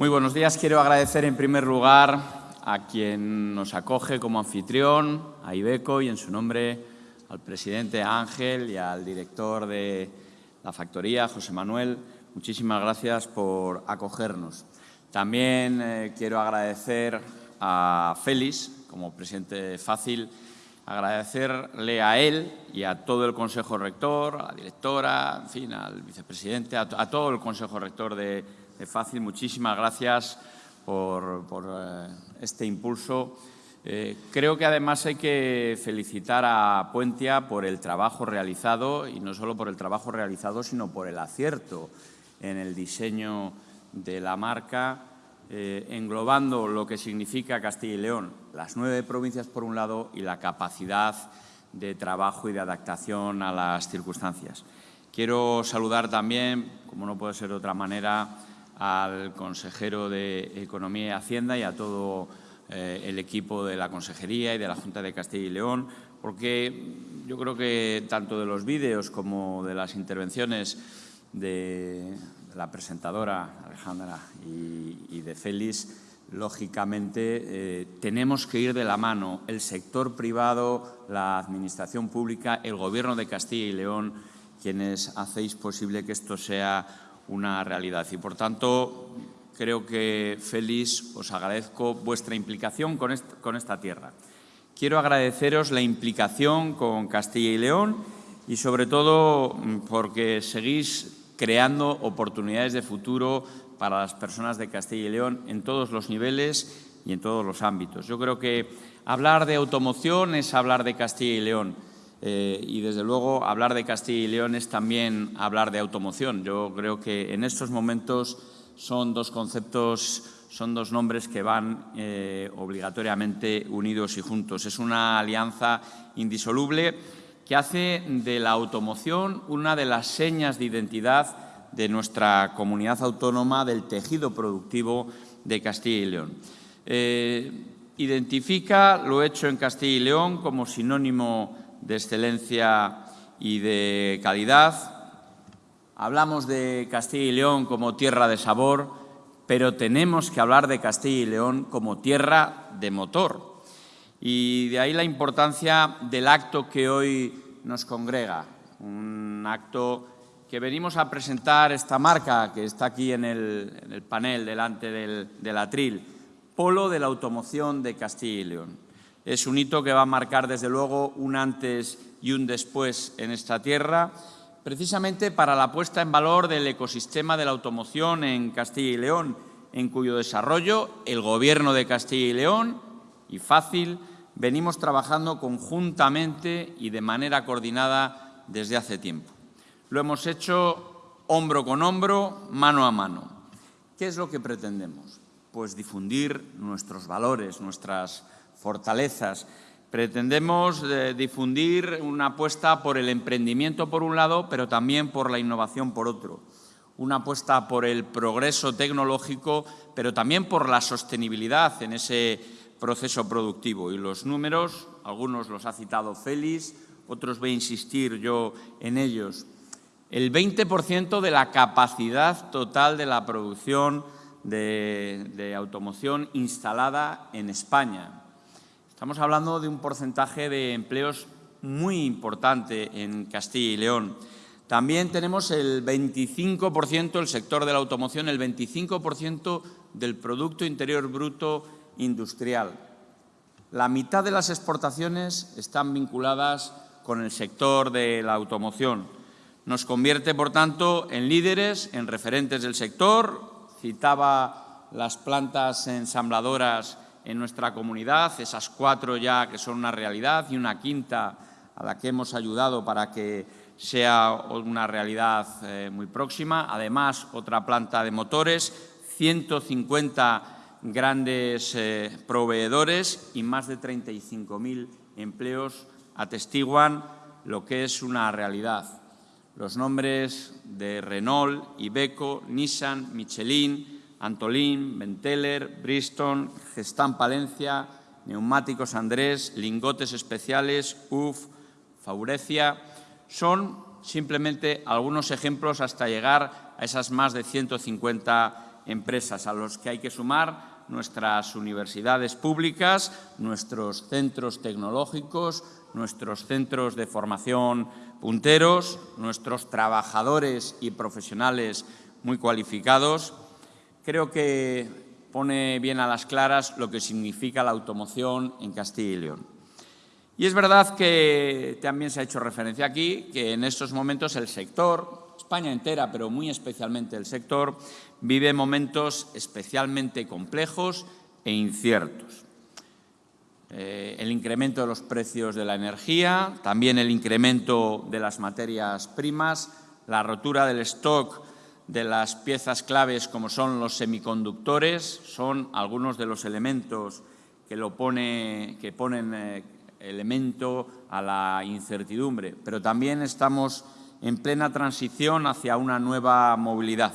Muy buenos días. Quiero agradecer en primer lugar a quien nos acoge como anfitrión, a Ibeco y en su nombre al presidente Ángel y al director de la factoría, José Manuel. Muchísimas gracias por acogernos. También eh, quiero agradecer a Félix, como presidente Fácil, agradecerle a él y a todo el Consejo Rector, a la directora, en fin, al vicepresidente, a, a todo el Consejo Rector de, fácil. Muchísimas gracias por, eh, este impulso. Eh, creo que además hay que felicitar a Puentia por el trabajo realizado y no solo por el trabajo realizado, sino por el acierto en el diseño de la marca, eh, englobando lo que significa Castilla y León, las nueve provincias por un lado y la capacidad de trabajo y de adaptación a las circunstancias. Quiero saludar también, como no puede ser de otra manera, al consejero de Economía y Hacienda y a todo eh, el equipo de la Consejería y de la Junta de Castilla y León, porque yo creo que tanto de los vídeos como de las intervenciones de la presentadora Alejandra y, de Félix, lógicamente eh, tenemos que ir de la mano. El sector privado, la administración pública, el Gobierno de Castilla y León, quienes hacéis posible que esto sea una realidad. Y, por tanto, creo que, Félix, os agradezco vuestra implicación con, esta tierra. Quiero agradeceros la implicación con Castilla y León y, sobre todo, porque seguís creando oportunidades de futuro para las personas de Castilla y León en todos los niveles y en todos los ámbitos. Yo creo que hablar de automoción es hablar de Castilla y León. Eh, y, desde luego, hablar de Castilla y León es también hablar de automoción. Yo creo que en estos momentos son dos conceptos, son dos nombres que van eh, obligatoriamente unidos y juntos. Es una alianza indisoluble que hace de la automoción una de las señas de identidad de nuestra comunidad autónoma, del tejido productivo de Castilla y León. Eh, identifica lo hecho en Castilla y León como sinónimo de excelencia y de calidad. Hablamos de Castilla y León como tierra de sabor, pero tenemos que hablar de Castilla y León como tierra de motor. Y de ahí la importancia del acto que hoy nos congrega, un acto que venimos a presentar esta marca que está aquí en el, panel delante del, atril, Polo de la Automoción de Castilla y León. Es un hito que va a marcar, desde luego, un antes y un después en esta tierra, precisamente para la puesta en valor del ecosistema de la automoción en Castilla y León, en cuyo desarrollo el Gobierno de Castilla y León y Fácil venimos trabajando conjuntamente y de manera coordinada desde hace tiempo. Lo hemos hecho hombro con hombro, mano a mano. ¿Qué es lo que pretendemos? Pues difundir nuestros valores, nuestras fortalezas. Pretendemos eh, difundir una apuesta por el emprendimiento por un lado, pero también por la innovación por otro. Una apuesta por el progreso tecnológico, pero también por la sostenibilidad en ese proceso productivo. Y los números, algunos los ha citado Félix, otros voy a insistir yo en ellos. El 20% de la capacidad total de la producción de automoción instalada en España. Estamos hablando de un porcentaje de empleos muy importante en Castilla y León. También tenemos el 25%, el sector de la automoción, el 25% del Producto Interior Bruto industrial. La mitad de las exportaciones están vinculadas con el sector de la automoción. Nos convierte, por tanto, en líderes, en referentes del sector. Citaba las plantas ensambladoras en nuestra comunidad, esas cuatro ya que son una realidad y una quinta a la que hemos ayudado para que sea una realidad eh, muy próxima. Además, otra planta de motores, 150 grandes eh, proveedores y más de 35.000 empleos atestiguan lo que es una realidad. Los nombres de Renault, Iveco, Nissan, Michelin, Antolín, Benteler, Bristol, Gestamp Palencia, Neumáticos Andrés, Lingotes Especiales, UF, Faurecia, son simplemente algunos ejemplos hasta llegar a esas más de 150 empresas, a los que hay que sumar nuestras universidades públicas, nuestros centros tecnológicos, nuestros centros de formación punteros, nuestros trabajadores y profesionales muy cualificados. Creo que pone bien a las claras lo que significa la automoción en Castilla y León. Y es verdad que también se ha hecho referencia aquí que en estos momentos el sector, España entera, pero muy especialmente el sector, vive momentos especialmente complejos e inciertos. Eh, el incremento de los precios de la energía, también el incremento de las materias primas, la rotura del stock de las piezas claves como son los semiconductores, son algunos de los elementos que, lo pone, que ponen eh, elemento a la incertidumbre, pero también estamos en plena transición hacia una nueva movilidad.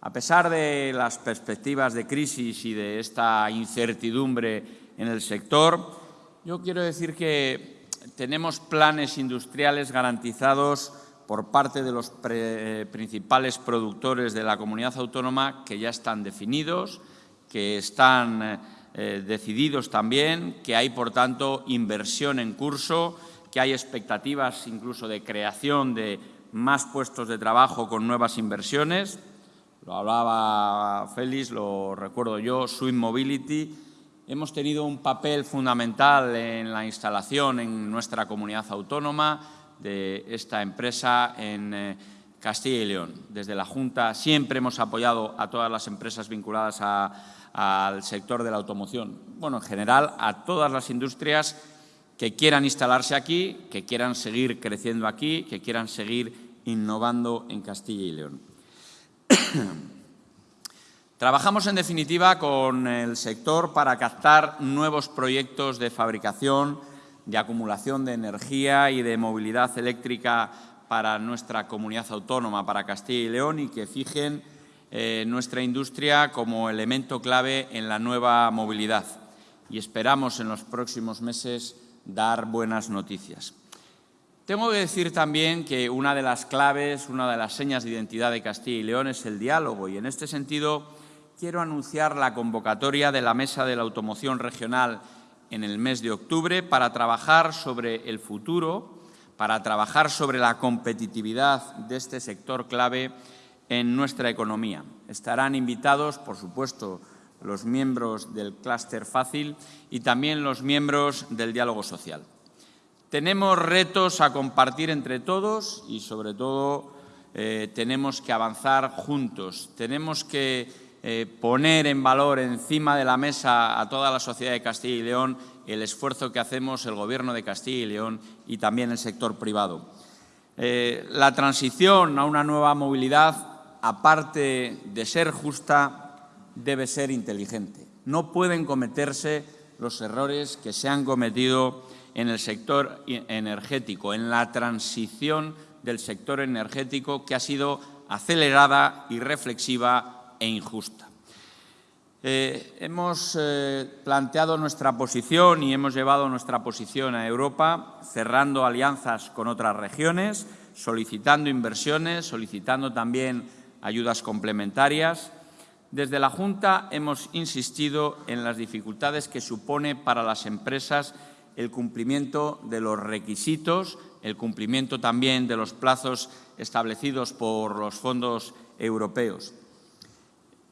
A pesar de las perspectivas de crisis y de esta incertidumbre en el sector. Yo quiero decir que tenemos planes industriales garantizados por parte de los principales productores de la comunidad autónoma que ya están definidos, que están eh, decididos también, que hay, por tanto, inversión en curso, que hay expectativas incluso de creación de más puestos de trabajo con nuevas inversiones. Lo hablaba Félix, lo recuerdo yo, Swim Mobility, hemos tenido un papel fundamental en la instalación en nuestra comunidad autónoma de esta empresa en eh, Castilla y León. Desde la Junta siempre hemos apoyado a todas las empresas vinculadas al sector de la automoción. Bueno, en general, a todas las industrias que quieran instalarse aquí, que quieran seguir creciendo aquí, que quieran seguir innovando en Castilla y León. Trabajamos, en definitiva, con el sector para captar nuevos proyectos de fabricación, de acumulación de energía y de movilidad eléctrica para nuestra comunidad autónoma, para Castilla y León, y que fijen eh, nuestra industria como elemento clave en la nueva movilidad. Y esperamos en los próximos meses dar buenas noticias. Tengo que decir también que una de las claves, una de las señas de identidad de Castilla y León es el diálogo y en este sentido quiero anunciar la convocatoria de la Mesa de la Automoción Regional en el mes de octubre para trabajar sobre el futuro, para trabajar sobre la competitividad de este sector clave en nuestra economía. Estarán invitados, por supuesto, los miembros del clúster fácil y también los miembros del diálogo social. Tenemos retos a compartir entre todos y, sobre todo, eh, tenemos que avanzar juntos. Tenemos que eh, poner en valor encima de la mesa a toda la sociedad de Castilla y León el esfuerzo que hacemos el Gobierno de Castilla y León y también el sector privado. Eh, la transición a una nueva movilidad, aparte de ser justa, debe ser inteligente. No pueden cometerse los errores que se han cometido en el sector energético, en la transición del sector energético que ha sido acelerada y reflexiva e injusta. Eh, hemos eh, planteado nuestra posición y hemos llevado nuestra posición a Europa, cerrando alianzas con otras regiones, solicitando inversiones, solicitando también ayudas complementarias. Desde la Junta hemos insistido en las dificultades que supone para las empresas el cumplimiento de los requisitos, el cumplimiento también de los plazos establecidos por los fondos europeos.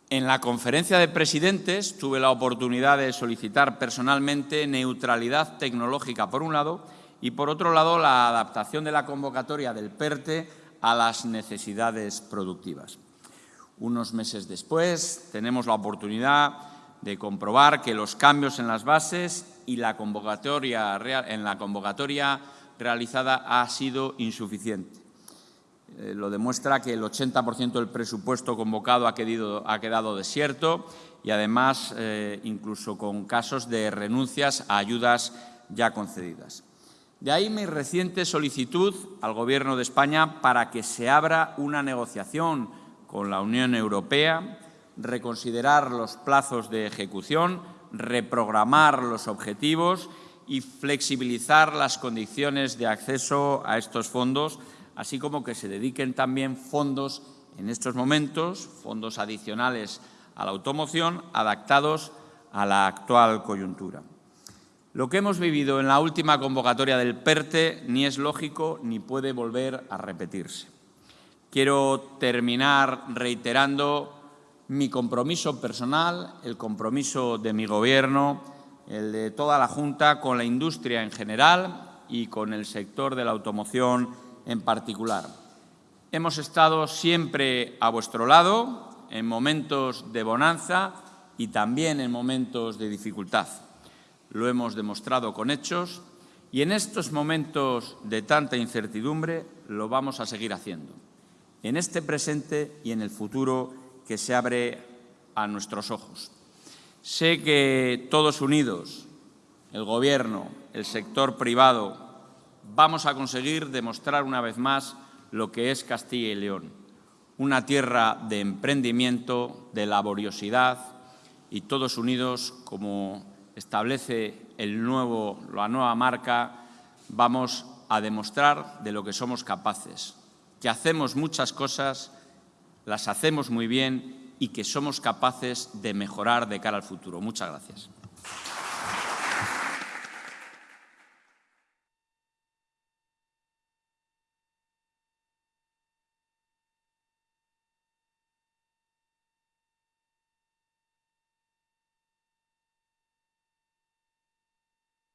En la conferencia de presidentes tuve la oportunidad de solicitar personalmente neutralidad tecnológica, por un lado, y por otro lado, la adaptación de la convocatoria del PERTE a las necesidades productivas. Unos meses después tenemos la oportunidad de comprobar que los cambios en las bases y la convocatoria, en la convocatoria realizada ha sido insuficiente. Eh, lo demuestra que el 80% del presupuesto convocado ha, quedado desierto y, además, eh, incluso con casos de renuncias a ayudas ya concedidas. De ahí mi reciente solicitud al Gobierno de España para que se abra una negociación con la Unión Europea, reconsiderar los plazos de ejecución, reprogramar los objetivos y flexibilizar las condiciones de acceso a estos fondos así como que se dediquen también fondos en estos momentos fondos adicionales a la automoción adaptados a la actual coyuntura. Lo que hemos vivido en la última convocatoria del PERTE ni es lógico ni puede volver a repetirse. Quiero terminar reiterando mi compromiso personal, el compromiso de mi Gobierno, el de toda la Junta con la industria en general y con el sector de la automoción en particular. Hemos estado siempre a vuestro lado en momentos de bonanza y también en momentos de dificultad. Lo hemos demostrado con hechos y en estos momentos de tanta incertidumbre lo vamos a seguir haciendo, en este presente y en el futuro que se abre a nuestros ojos. Sé que todos unidos, el Gobierno, el sector privado, vamos a conseguir demostrar una vez más lo que es Castilla y León, una tierra de emprendimiento, de laboriosidad y todos unidos, como establece la nueva marca, vamos a demostrar de lo que somos capaces, que hacemos muchas cosas, las hacemos muy bien y que somos capaces de mejorar de cara al futuro. Muchas gracias.